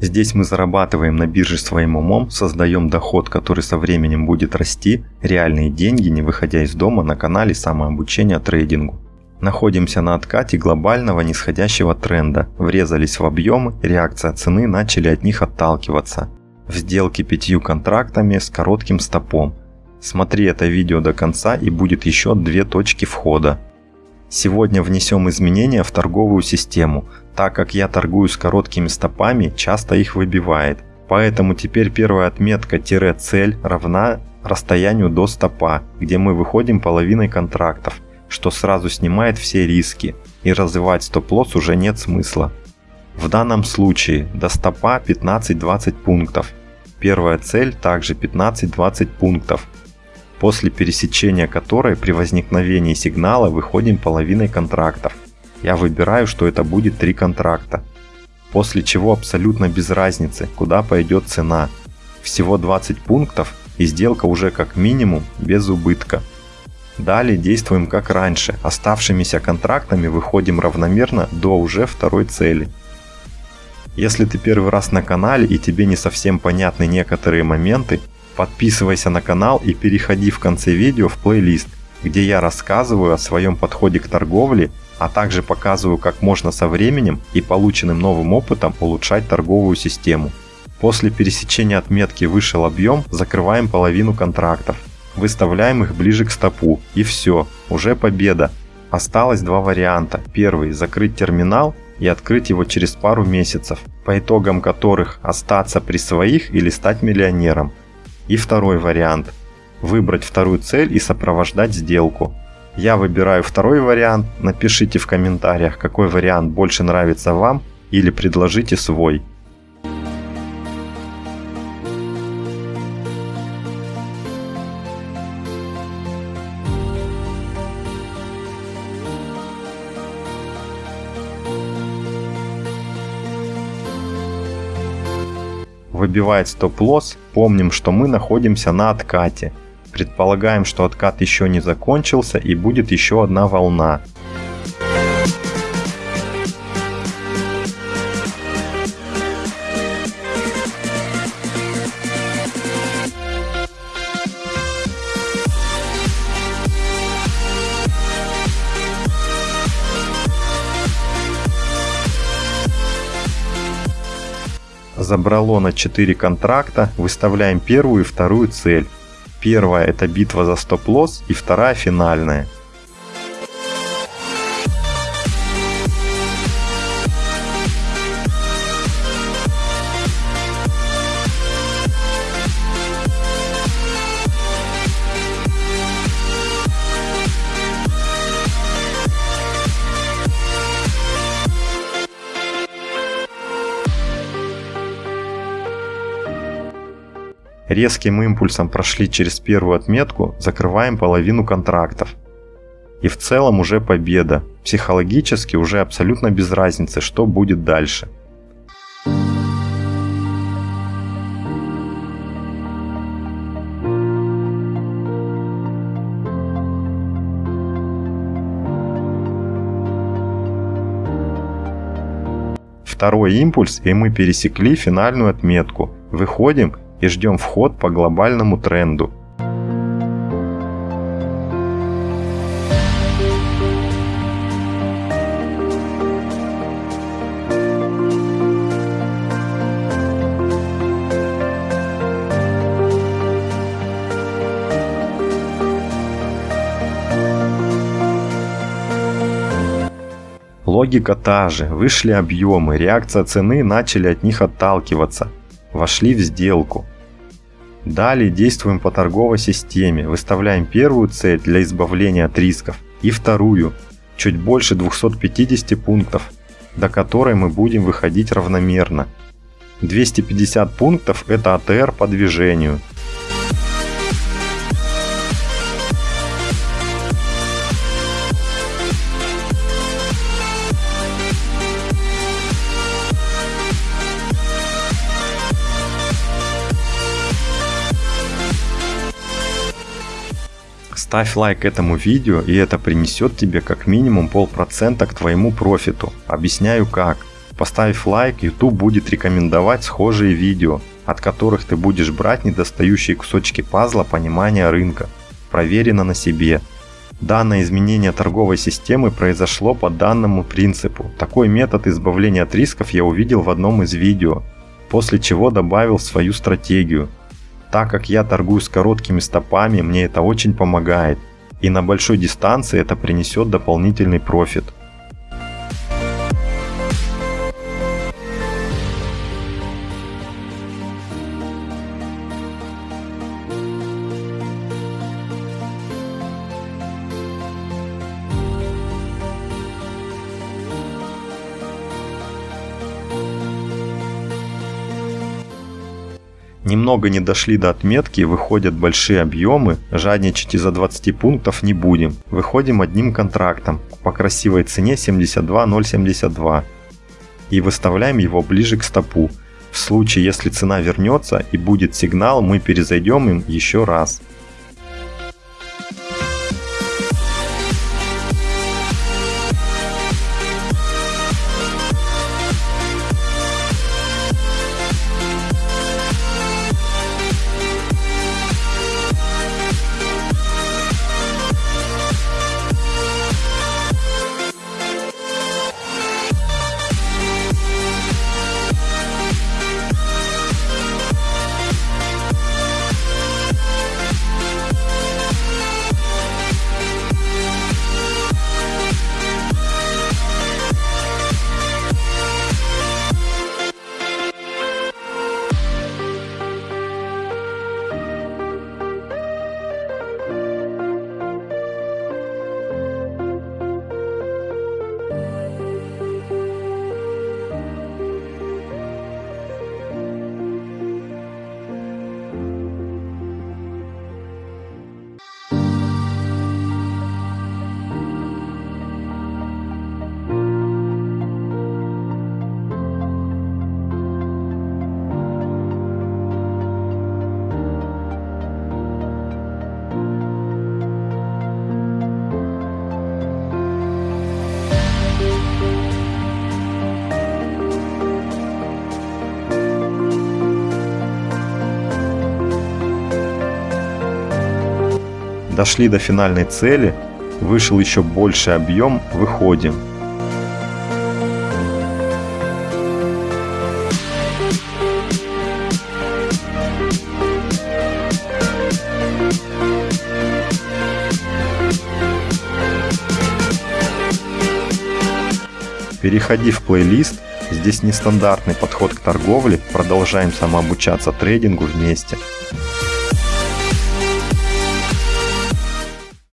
Здесь мы зарабатываем на бирже своим умом, создаем доход, который со временем будет расти, реальные деньги, не выходя из дома на канале самообучения трейдингу. Находимся на откате глобального нисходящего тренда, врезались в объемы, реакция цены начали от них отталкиваться. В сделке пятью контрактами с коротким стопом. Смотри это видео до конца и будет еще две точки входа. Сегодня внесем изменения в торговую систему, так как я торгую с короткими стопами, часто их выбивает. Поэтому теперь первая отметка-цель равна расстоянию до стопа, где мы выходим половиной контрактов, что сразу снимает все риски, и развивать стоп-лосс уже нет смысла. В данном случае до стопа 15-20 пунктов. Первая цель также 15-20 пунктов, после пересечения которой при возникновении сигнала выходим половиной контрактов. Я выбираю, что это будет 3 контракта. После чего абсолютно без разницы, куда пойдет цена. Всего 20 пунктов и сделка уже как минимум без убытка. Далее действуем как раньше, оставшимися контрактами выходим равномерно до уже второй цели. Если ты первый раз на канале и тебе не совсем понятны некоторые моменты, Подписывайся на канал и переходи в конце видео в плейлист, где я рассказываю о своем подходе к торговле, а также показываю, как можно со временем и полученным новым опытом улучшать торговую систему. После пересечения отметки вышел объем, закрываем половину контрактов. Выставляем их ближе к стопу и все, уже победа. Осталось два варианта. Первый – закрыть терминал и открыть его через пару месяцев, по итогам которых остаться при своих или стать миллионером. И второй вариант – выбрать вторую цель и сопровождать сделку. Я выбираю второй вариант, напишите в комментариях, какой вариант больше нравится вам или предложите свой. выбивает стоп-лосс, помним, что мы находимся на откате. Предполагаем, что откат еще не закончился и будет еще одна волна. забрало на 4 контракта, выставляем первую и вторую цель. Первая это битва за стоп-лосс и вторая финальная. Резким импульсом прошли через первую отметку, закрываем половину контрактов. И в целом уже победа. Психологически уже абсолютно без разницы, что будет дальше. Второй импульс и мы пересекли финальную отметку. Выходим и ждем вход по глобальному тренду. Логика та же, вышли объемы, реакция цены начали от них отталкиваться. Вошли в сделку. Далее действуем по торговой системе, выставляем первую цель для избавления от рисков и вторую, чуть больше 250 пунктов, до которой мы будем выходить равномерно. 250 пунктов это АТР по движению, Ставь лайк этому видео и это принесет тебе как минимум полпроцента к твоему профиту. Объясняю как. Поставив лайк, YouTube будет рекомендовать схожие видео, от которых ты будешь брать недостающие кусочки пазла понимания рынка. Проверено на себе. Данное изменение торговой системы произошло по данному принципу. Такой метод избавления от рисков я увидел в одном из видео, после чего добавил свою стратегию. Так как я торгую с короткими стопами, мне это очень помогает. И на большой дистанции это принесет дополнительный профит. Немного не дошли до отметки, выходят большие объемы, жадничать из-за 20 пунктов не будем. Выходим одним контрактом по красивой цене 72.072 и выставляем его ближе к стопу. В случае, если цена вернется и будет сигнал, мы перезайдем им еще раз. Дошли до финальной цели, вышел еще больше объем, выходим. Переходи в плейлист, здесь нестандартный подход к торговле, продолжаем самообучаться трейдингу вместе.